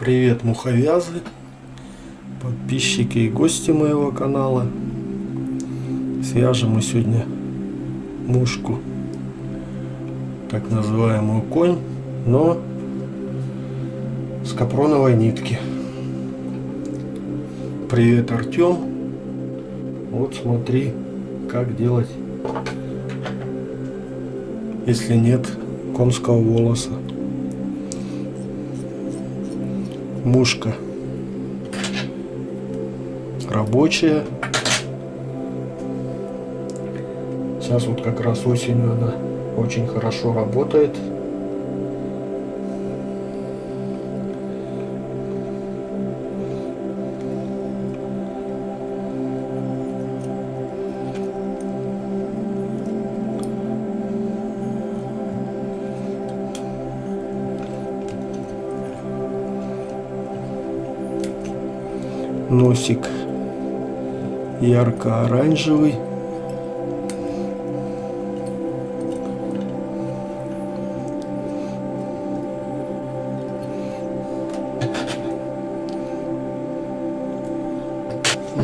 Привет, муховязы, подписчики и гости моего канала. Свяжем мы сегодня мушку, так называемую конь, но с капроновой нитки. Привет, Артем. Вот смотри, как делать, если нет конского волоса. Мушка рабочая. Сейчас вот как раз осенью она очень хорошо работает. Носик ярко-оранжевый.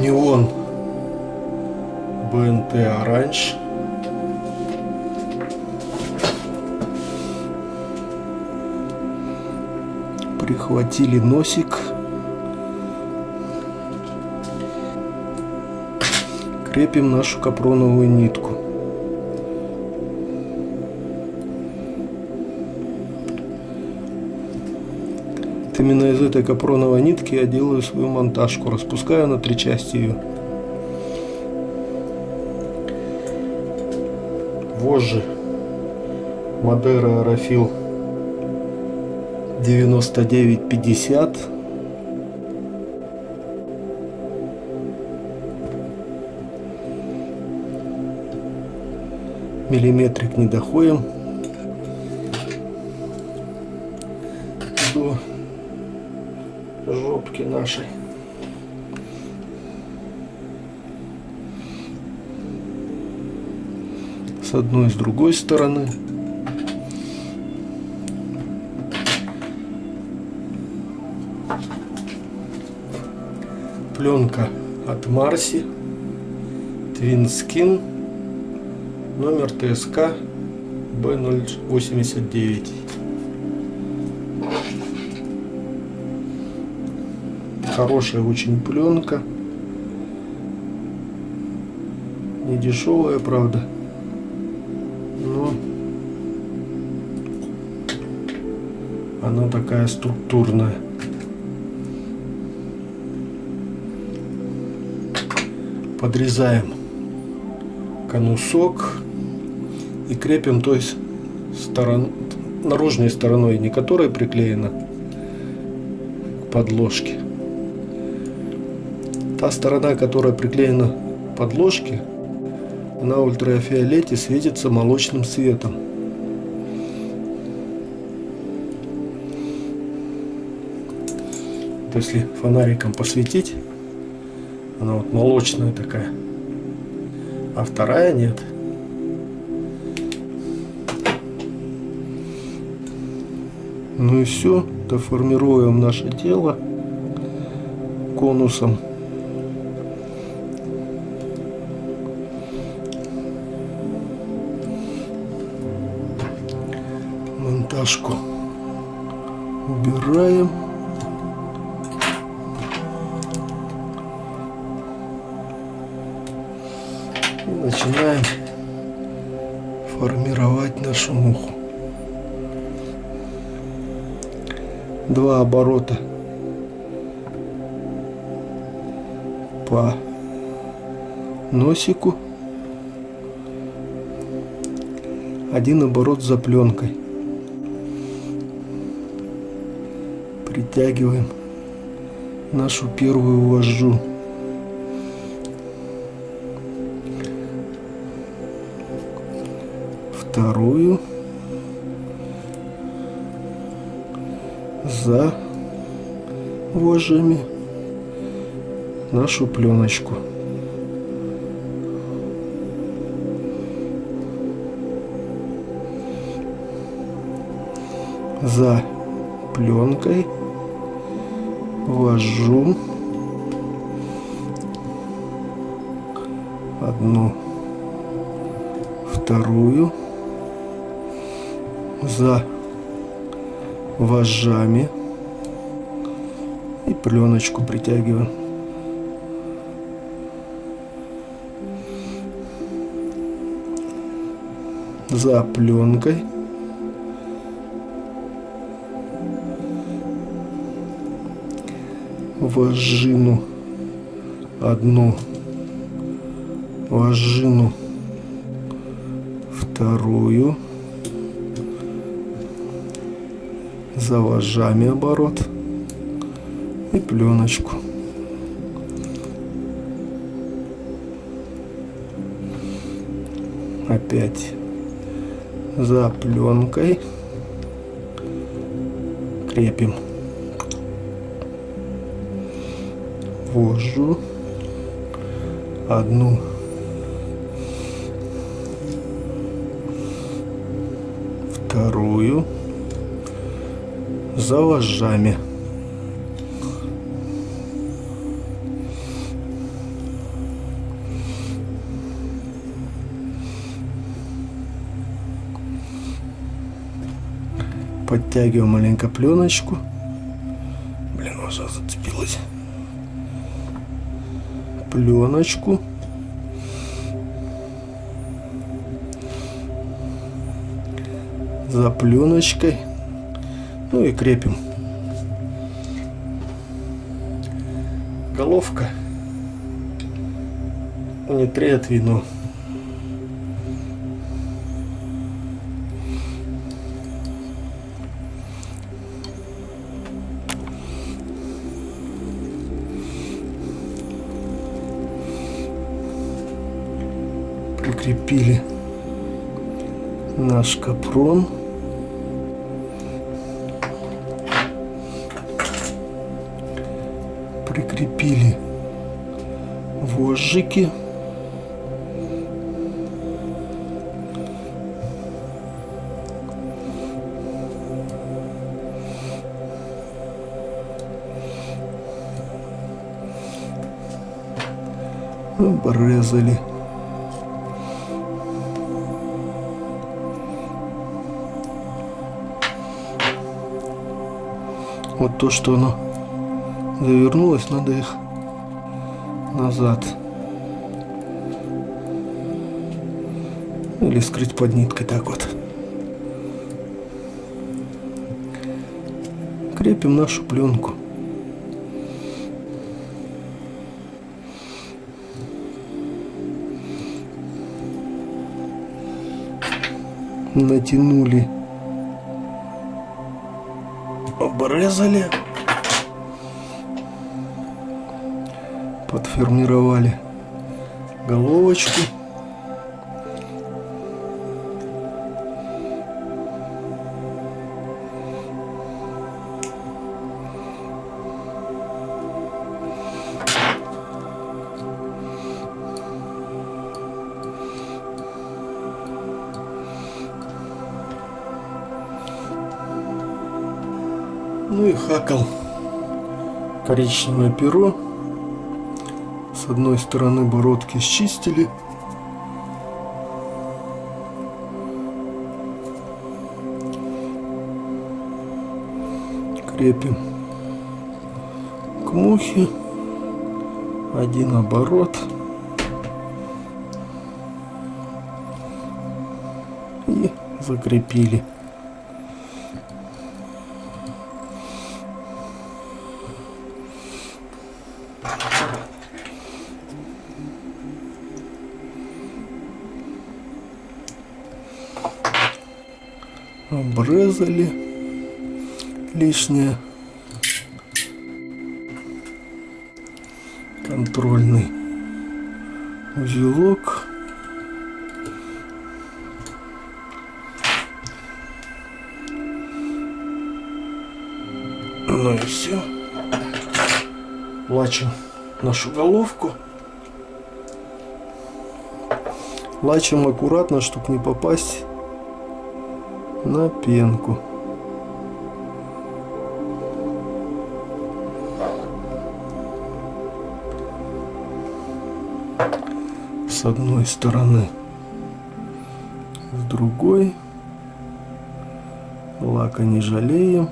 Неон БНТ оранж. Прихватили носик. Крепим нашу капроновую нитку. Именно из этой капроновой нитки я делаю свою монтажку, распускаю на три части ее. Вожжи Мадера Аэрофил 9950 миллиметрик не доходим до жопки нашей. С одной и с другой стороны. Пленка от Марси. Twin Skin номер ТСК Б089. Хорошая очень пленка. Не дешевая, правда. Но она такая структурная. Подрезаем конусок и крепим то есть сторон, наружной стороной, не которая приклеена к подложке. Та сторона, которая приклеена к подложке, на ультрафиолете светится молочным светом. Если фонариком посветить, она вот молочная такая, а вторая нет. Ну и все, доформируем наше тело конусом. Монтажку убираем. И начинаем формировать нашу муху. Два оборота. По носику. Один оборот за пленкой. Притягиваем нашу первую вожжу. Вторую за вожжами нашу пленочку. За пленкой ввожу одну, вторую за вожжами и пленочку притягиваем. За пленкой. Вожжину одну, вожжину вторую. За вожжами оборот и пленочку. Опять за пленкой крепим вожжу. Одну. Вторую за вожжами. Подтягиваем маленько пленочку. Блин, уже зацепилась. Пленочку. За пленочкой ну и крепим. Головка. Не трет вино. Прикрепили наш капрон. Прикрепили вожжики. Обрезали. Вот то, что оно завернулось, надо их назад. Или скрыть под ниткой так вот. Крепим нашу пленку. Натянули. Обрезали. Подформировали головочку. Ну и хакал коричневое перо с одной стороны бородки счистили. Крепим к мухе. Один оборот. И закрепили. Обрезали лишнее. Контрольный узелок. Ну и все. Лачим нашу головку. Лачим аккуратно, чтобы не попасть на пенку. С одной стороны, с другой лака не жалеем.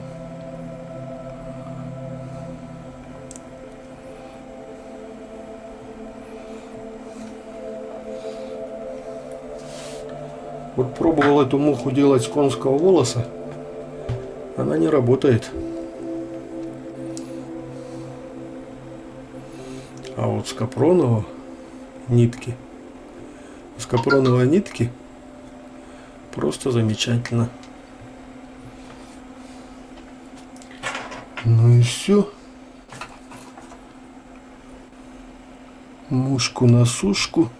Вот пробовал эту муху делать с конского волоса. Она не работает. А вот с капронового нитки. С капроновой нитки просто замечательно. Ну и все. Мушку на сушку.